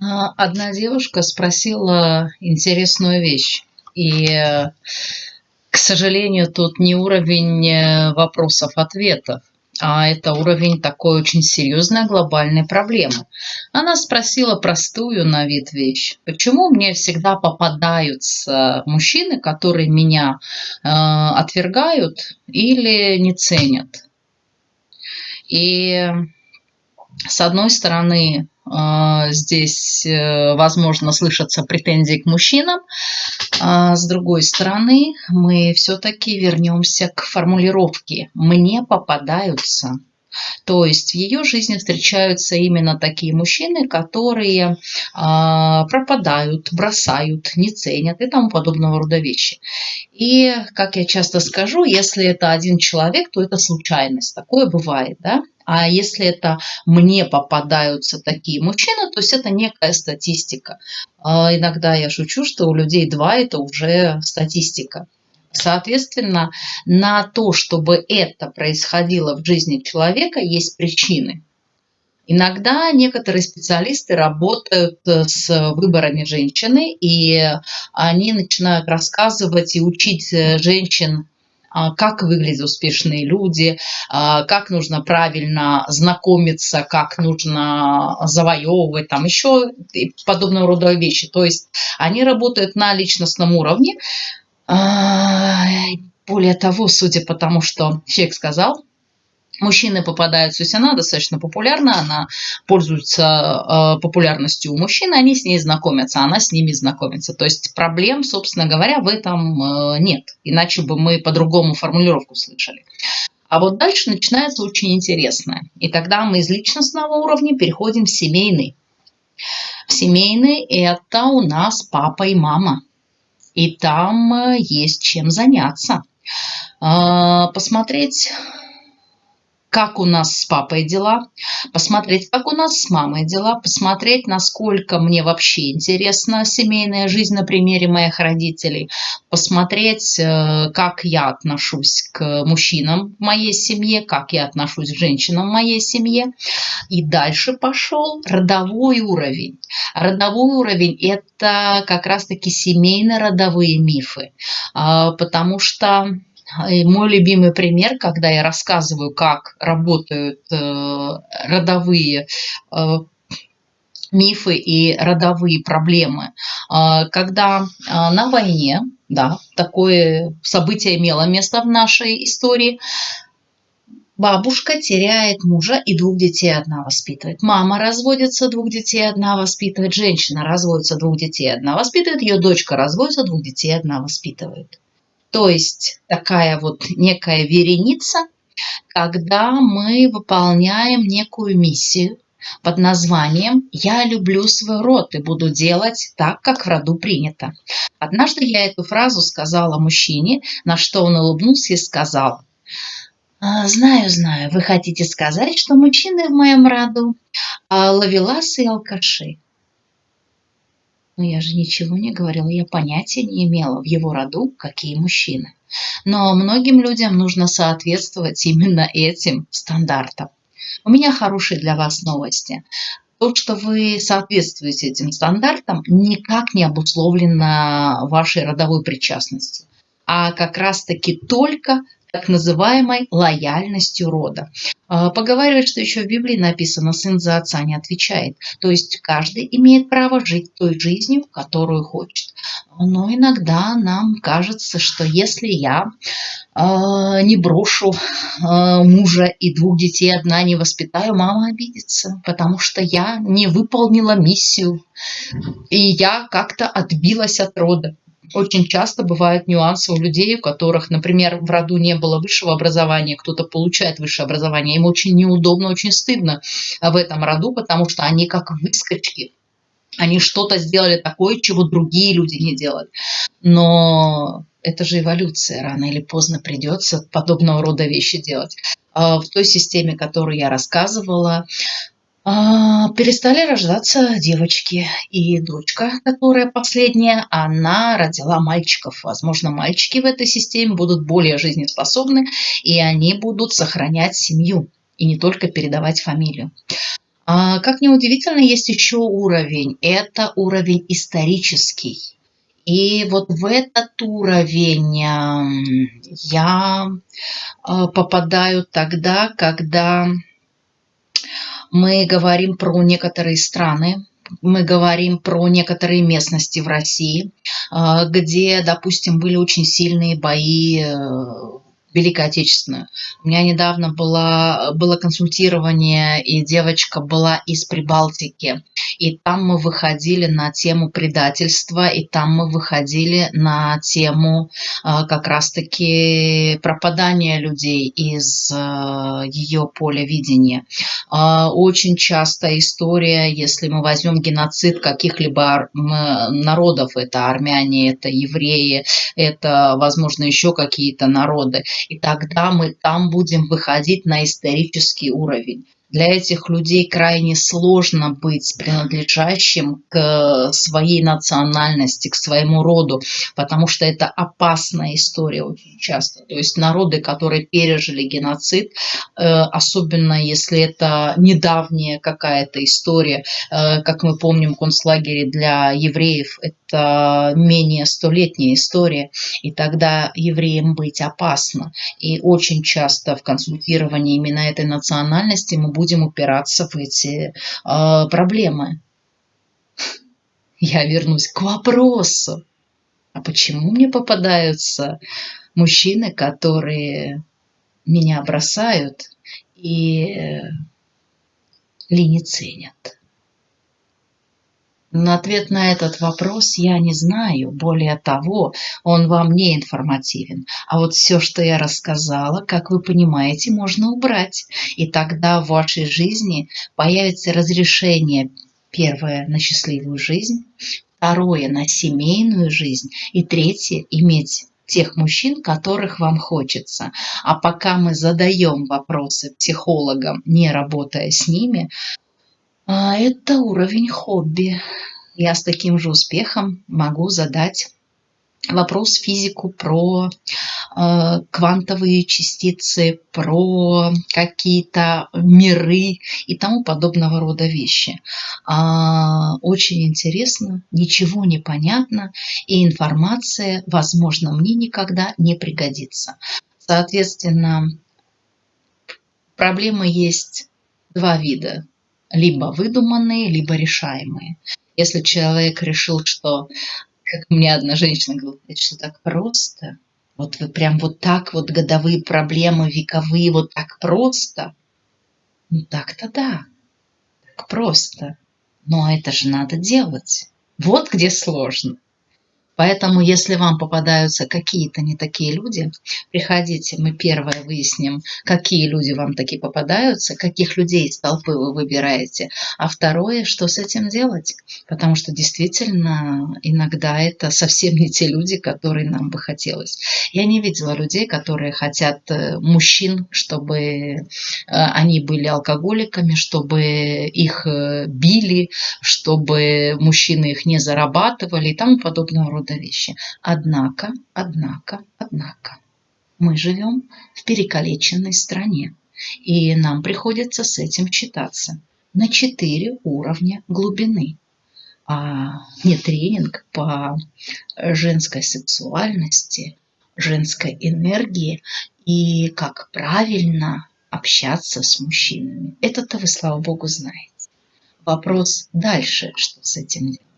А, одна девушка спросила интересную вещь. И, к сожалению, тут не уровень э, вопросов-ответов, а это уровень такой очень серьезной глобальной проблемы. Она спросила простую на вид вещь. Почему мне всегда попадаются мужчины, которые меня э, отвергают или не ценят? И с одной стороны, здесь, э, возможно, слышатся претензии к мужчинам. А с другой стороны, мы все-таки вернемся к формулировке «мне попадаются». То есть в ее жизни встречаются именно такие мужчины, которые а, пропадают, бросают, не ценят и тому подобного рода вещи. И, как я часто скажу, если это один человек, то это случайность. Такое бывает, да? А если это мне попадаются такие мужчины, то есть это некая статистика. А иногда я шучу, что у людей два – это уже статистика. Соответственно, на то, чтобы это происходило в жизни человека, есть причины. Иногда некоторые специалисты работают э, с выборами женщины, и они начинают рассказывать и учить э, женщин а, как выглядят успешные люди, а, как нужно правильно знакомиться, как нужно завоевывать, там еще подобного рода вещи. То есть они работают на личностном уровне, более того, судя по тому, что человек сказал, мужчины попадаются, то она достаточно популярна, она пользуется э, популярностью у мужчин, они с ней знакомятся, она с ними знакомится. То есть проблем, собственно говоря, в этом э, нет. Иначе бы мы по-другому формулировку слышали. А вот дальше начинается очень интересное. И тогда мы из личностного уровня переходим в семейный. В семейный это у нас папа и мама и там э, есть чем заняться. А, посмотреть как у нас с папой дела, посмотреть, как у нас с мамой дела, посмотреть, насколько мне вообще интересна семейная жизнь на примере моих родителей, посмотреть, э, как я отношусь к мужчинам в моей семье, как я отношусь к женщинам в моей семье. И дальше пошел родовой уровень. Родовой уровень – это как раз-таки семейно-родовые мифы, а, потому что и мой любимый пример, когда я рассказываю, как работают э, родовые э, мифы и родовые проблемы. Э, когда на войне, да, такое событие имело место в нашей истории, Бабушка теряет мужа и двух детей одна воспитывает. Мама разводится, двух детей одна воспитывает. Женщина разводится, двух детей одна воспитывает. Ее дочка разводится, двух детей одна воспитывает. То есть такая вот некая вереница, когда мы выполняем некую миссию под названием «Я люблю свой род и буду делать так, как в роду принято». Однажды я эту фразу сказала мужчине, на что он улыбнулся и сказал «А, «Знаю, знаю, вы хотите сказать, что мужчины в моем роду а, ловеласы и алкаши. Но я же ничего не говорила, я понятия не имела в его роду, какие мужчины. Но многим людям нужно соответствовать именно этим стандартам. У меня хорошие для вас новости. То, что вы соответствуете этим стандартам, никак не обусловлено вашей родовой причастностью, а как раз-таки только так называемой лояльностью рода. А, поговаривают, что еще в Библии написано «сын за отца не отвечает». То есть каждый имеет право жить той жизнью, которую хочет. Но иногда нам кажется, что если я э, не брошу э, мужа и двух детей одна не воспитаю, мама обидится, потому что я не выполнила миссию, и я как-то отбилась от рода. Очень часто бывают нюансы у людей, у которых, например, в роду не было высшего образования, кто-то получает высшее образование, им очень неудобно, очень стыдно в этом роду, потому что они как выскочки, они что-то сделали такое, чего другие люди не делали. Но это же эволюция, рано или поздно придется подобного рода вещи делать. А в той системе, которую я рассказывала, а, перестали рождаться девочки. И дочка, которая последняя, она родила мальчиков. Возможно, мальчики в этой системе будут более жизнеспособны, и они будут сохранять семью, и не только передавать фамилию. А, как неудивительно, есть еще уровень. Это уровень исторический. И вот в этот уровень я э, попадаю тогда, когда мы говорим про некоторые страны, мы говорим про некоторые местности в России, э, где, допустим, были очень сильные бои э, Великой Отечественную. У меня недавно было, было консультирование, и девочка была из Прибалтики. И там мы выходили на тему предательства, и там мы выходили на тему э, как раз-таки пропадания людей из э, ее поля видения. Э, очень часто история, если мы возьмем геноцид каких-либо народов, это армяне, это евреи, это, возможно, еще какие-то народы, и тогда мы там будем выходить на исторический уровень для этих людей крайне сложно быть принадлежащим к своей национальности, к своему роду, потому что это опасная история очень часто. То есть народы, которые пережили геноцид, э, особенно если это недавняя какая-то история, э, как мы помним, концлагере для евреев, менее столетняя история, и тогда евреям быть опасно. И очень часто в консультировании именно этой национальности мы будем упираться в эти э, проблемы. Я вернусь к вопросу. А почему мне попадаются мужчины, которые меня бросают и э, ли не ценят? Но ответ на этот вопрос я не знаю. Более того, он вам не информативен. А вот все, что я рассказала, как вы понимаете, можно убрать. И тогда в вашей жизни появится разрешение первое на счастливую жизнь, второе на семейную жизнь и третье иметь тех мужчин, которых вам хочется. А пока мы задаем вопросы психологам, не работая с ними, а это уровень хобби. Я с таким же успехом могу задать вопрос физику про э, квантовые частицы, про какие-то миры и тому подобного рода вещи. А, очень интересно, ничего не понятно, и информация, возможно, мне никогда не пригодится. Соответственно, проблемы есть два вида либо выдуманные, либо решаемые. Если человек решил, что, как мне одна женщина говорила, это что так просто, вот вы прям вот так вот годовые проблемы, вековые, вот так просто, ну так-то да, так просто. Но это же надо делать. Вот где сложно. Поэтому, если вам попадаются какие-то не такие люди, приходите, мы первое выясним, какие люди вам такие попадаются, каких людей из толпы вы выбираете, а второе, что с этим делать. Потому что действительно иногда это совсем не те люди, которые нам бы хотелось. Я не видела людей, которые хотят э, мужчин, чтобы э, они были алкоголиками, чтобы их э, били, чтобы мужчины их не зарабатывали и тому подобного рода рода вещи. Однако, однако, однако, мы живем в перекалеченной стране, и нам приходится с этим читаться на четыре уровня глубины. А не тренинг по женской сексуальности, женской энергии и как правильно общаться с мужчинами. Это-то вы, слава богу, знаете. Вопрос дальше, что с этим делать.